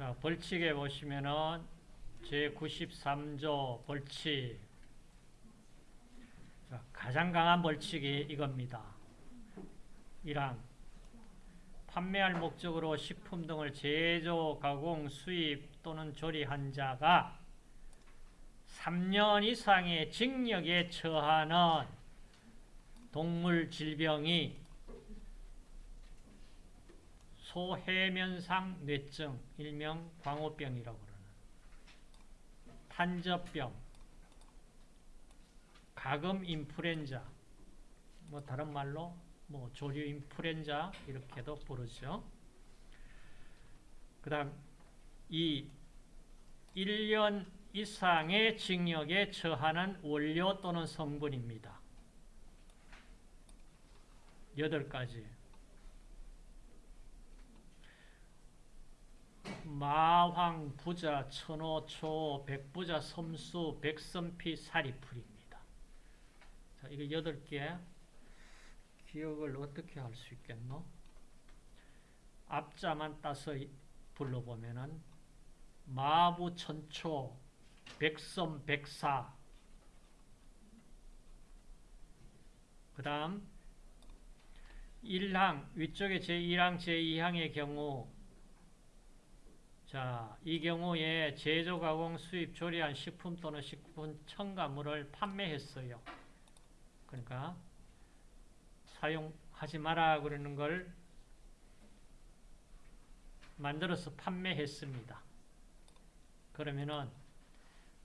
자, 벌칙에 보시면은 제93조 벌칙. 자, 가장 강한 벌칙이 이겁니다. 1항. 판매할 목적으로 식품 등을 제조, 가공, 수입 또는 조리한 자가 3년 이상의 징역에 처하는 동물 질병이 소해면상 뇌증, 일명 광우병이라고 그러는 탄저병, 가금 인플루엔자, 뭐 다른 말로 뭐 조류 인플루엔자 이렇게도 부르죠. 그 다음 이 1년 이상의 징역에 처하는 원료 또는 성분입니다. 여덟 가지. 마황, 부자, 천호초, 백부자, 섬수, 백선피, 사리풀입니다. 자, 이거 여덟 개 기억을 어떻게 할 수 있겠노? 앞자만 따서 불러보면은 마부, 천초, 백섬, 백사 그 다음 1항, 위쪽에 제1항, 제2항의 경우 자, 이 경우에 제조, 가공, 수입, 조리한 식품 또는 식품 첨가물을 판매했어요. 그러니까 사용하지 마라 그러는 걸 만들어서 판매했습니다. 그러면은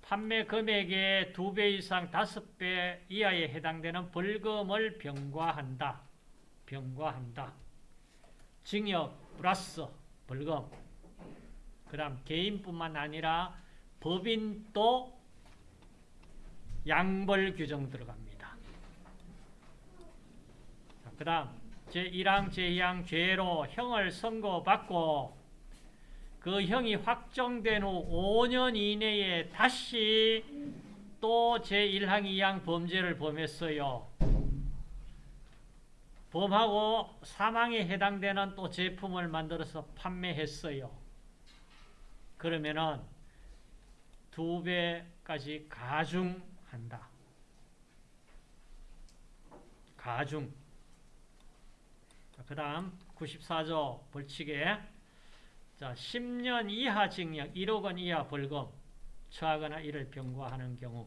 판매 금액의 두배 이상 다섯 배 이하에 해당되는 벌금을 병과한다. 병과한다. 징역 플러스 벌금. 그 다음 개인뿐만 아니라 법인도 양벌 규정 들어갑니다. 그 다음 제1항 제2항 죄로 형을 선고받고 그 형이 확정된 후 5년 이내에 다시 또 제1항 2항 범죄를 범했어요. 범하고 사망에 해당되는 또 제품을 만들어서 판매했어요. 그러면은 두 배까지 가중한다. 가중. 그 다음 94조 벌칙에 자 10년 이하 징역 1억 원 이하 벌금 처하거나 이를 병과하는 경우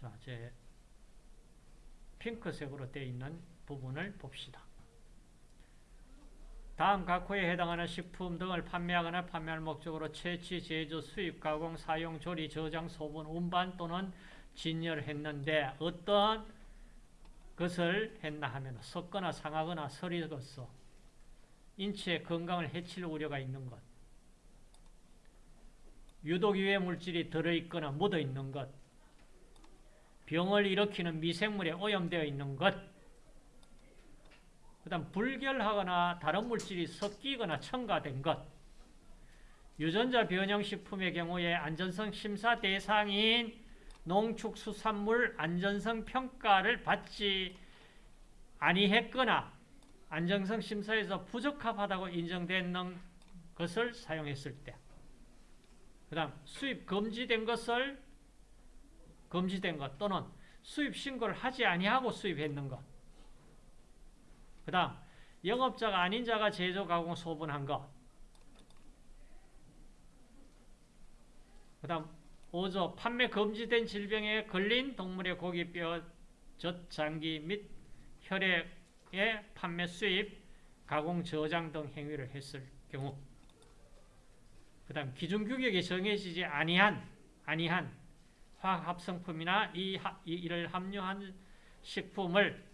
자, 제 핑크색으로 되어 있는 부분을 봅시다. 다음 각 호에 해당하는 식품 등을 판매하거나 판매할 목적으로 채취, 제조, 수입, 가공, 사용, 조리, 저장, 소분, 운반 또는 진열했는데 어떤 것을 했나 하면 섞거나 상하거나 서리거서 인체의 건강을 해칠 우려가 있는 것. 유독 유해 물질이 들어있거나 묻어있는 것. 병을 일으키는 미생물에 오염되어 있는 것, 그 다음 불결하거나 다른 물질이 섞이거나 첨가된 것, 유전자 변형식품의 경우에 안전성 심사 대상인 농축수산물 안전성 평가를 받지 아니했거나 안정성 심사에서 부적합하다고 인정되는 것을 사용했을 때, 그 다음 수입 금지된 것을 금지된 것 또는 수입 신고를 하지 아니하고 수입했는 것. 그 다음 영업자가 아닌 자가 제조, 가공, 소분한 것. 그 다음 5조 판매 금지된 질병에 걸린 동물의 고기 뼈, 젖 장기 및 혈액의 판매, 수입, 가공, 저장 등 행위를 했을 경우 그 다음 기준 규격이 정해지지 아니한 아니한 화학 합성품이나 이, 이를 함유한 식품을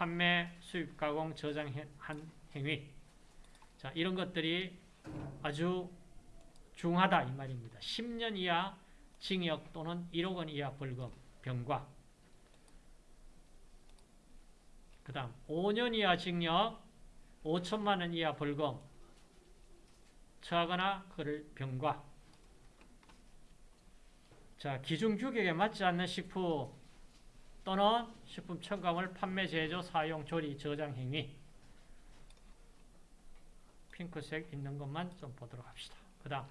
판매, 수입, 가공, 저장한 행위. 자, 이런 것들이 아주 중하다 이 말입니다. 10년 이하 징역 또는 1억 원 이하 벌금, 병과. 그 다음 5년 이하 징역, 5천만 원 이하 벌금, 처하거나 그를 병과. 자, 기준 규격에 맞지 않는 식품 또는 식품 첨가물 판매, 제조, 사용, 조리, 저장 행위. 핑크색 있는 것만 좀 보도록 합시다. 그 다음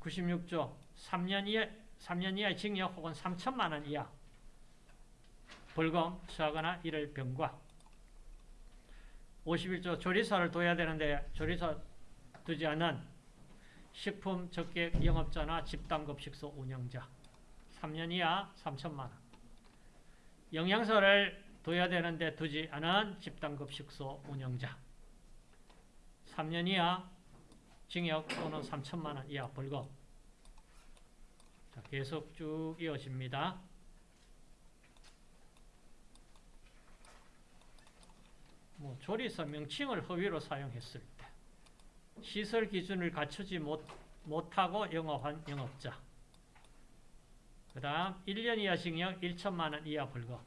96조 3년 이하 3년 이하의 징역 혹은 3천만 원 이하 벌금 처하거나 이를 병과 51조 조리사를 둬야 되는데 조리사 두지 않은 식품 적객 영업자나 집단급식소 운영자 3년 이하 3천만 원 영양사를 둬야 되는데 두지 않은 집단급식소 운영자. 3년 이하 징역 또는 3천만 원 이하 벌금. 자, 계속 쭉 이어집니다. 뭐 조리사 명칭을 허위로 사용했을 때 시설 기준을 갖추지 못, 못하고 영업한 영업자 그 다음 1년 이하 징역 1천만 원 이하 벌금.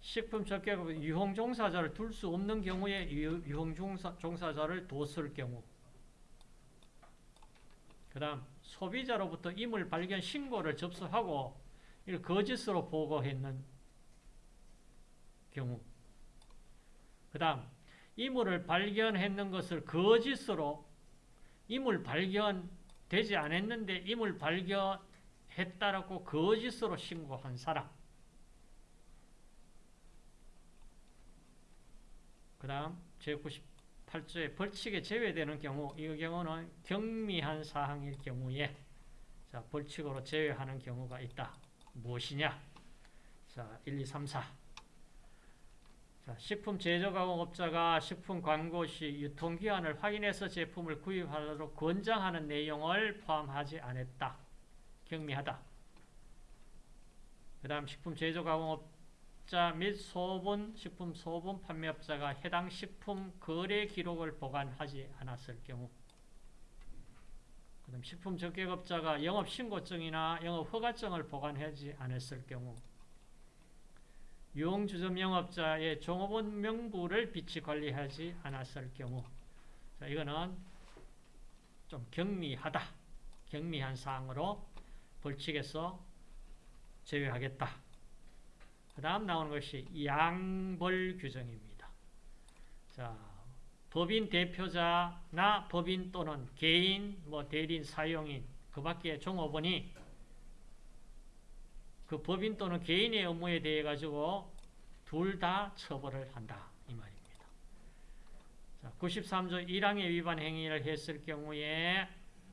식품 적격 유흥 종사자를 둘 수 없는 경우에 유- 유흥 종사, 종사자를 뒀을 경우. 그 다음 소비자로부터 이물 발견 신고를 접수하고 이를 거짓으로 보고했는 경우. 그 다음 이물을 발견했는 것을 거짓으로 이물 발견되지 않았는데 이물 발견 했다라고 거짓으로 신고한 사람 그 다음 제98조에 벌칙에 제외되는 경우 이 경우는 경미한 사항일 경우에 자, 벌칙으로 제외하는 경우가 있다. 무엇이냐? 자, 1, 2, 3, 4. 자, 식품 제조 가공업자가 식품 광고 시 유통기한을 확인해서 제품을 구입하도록 권장하는 내용을 포함하지 않았다. 경미하다. 그 다음 식품 제조 가공업자 및 소분, 식품 소분 판매업자가 해당 식품 거래 기록을 보관하지 않았을 경우 그 다음 식품 적객업자가 영업신고증이나 영업허가증을 보관하지 않았을 경우 유흥주점 영업자의 종업원 명부를 비치 관리하지 않았을 경우 자, 이거는 좀 경미하다. 경미한 사항으로 벌칙에서 제외하겠다. 그 다음 나오는 것이 양벌 규정입니다. 자, 법인 대표자나 법인 또는 개인, 뭐 대리인, 사용인, 그 밖에 종업원이 그 법인 또는 개인의 업무에 대해 가지고 둘 다 처벌을 한다 이 말입니다. 자, 93조 1항의 위반 행위를 했을 경우에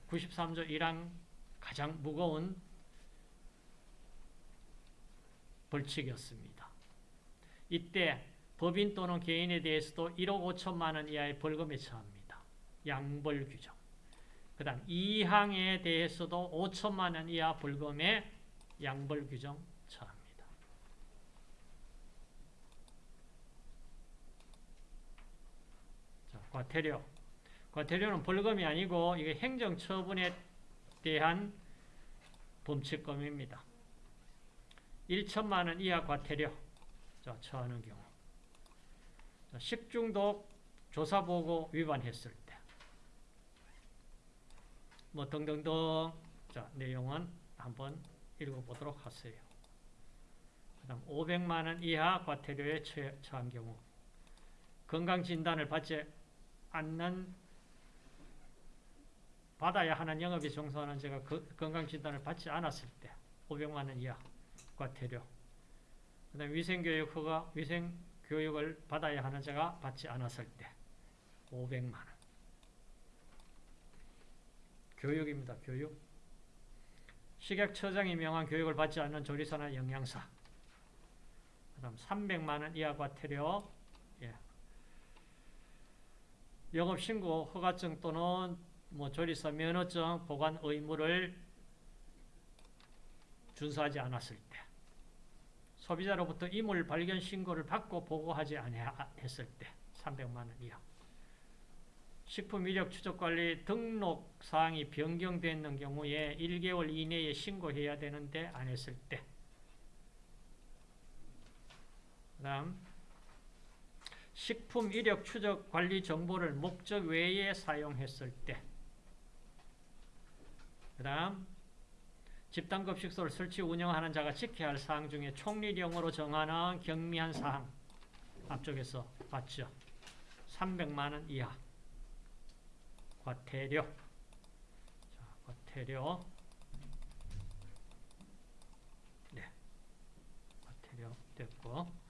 93조 1항 가장 무거운 벌칙이었습니다. 이때 법인 또는 개인에 대해서도 1억 5천만 원 이하의 벌금에 처합니다. 양벌 규정. 그 다음 2항에 대해서도 5천만 원 이하 벌금에 양벌 규정 처합니다. 자, 과태료. 과태료는 벌금이 아니고 이게 행정처분에 대한 범칙금입니다. 1천만 원 이하 과태료. 자, 처하는 경우. 자, 식중독 조사보고 위반했을 때. 뭐 등등등. 자 내용은 한번 읽어보도록 하세요. 그 다음 500만 원 이하 과태료에 처- 처한 경우. 건강진단을 받지 않는 받아야 하는 영업에 종사하는 제가 그 건강진단을 받지 않았을 때 500만 원 이하 과태료 그 다음 위생교육 허가 위생교육을 받아야 하는 자가 받지 않았을 때 500만 원 교육입니다. 교육 식약처장이 명한 교육을 받지 않는 조리사나 영양사 그 다음 300만 원 이하 과태료 예. 영업신고 허가증 또는 뭐 조리사 면허증 보관 의무를 준수하지 않았을 때 소비자로부터 이물 발견 신고를 받고 보고하지 아니했을 때 300만 원 이하. 식품 이력 추적 관리 등록 사항이 변경되는 경우에 1개월 이내에 신고해야 되는데 안 했을 때. 그다음 식품 이력 추적 관리 정보를 목적 외에 사용했을 때 그 다음 집단급식소를 설치 운영하는 자가 지켜야 할 사항 중에 총리령으로 정하는 경미한 사항 앞쪽에서 봤죠. 300만원 이하. 과태료. 자, 과태료. 네, 과태료 됐고.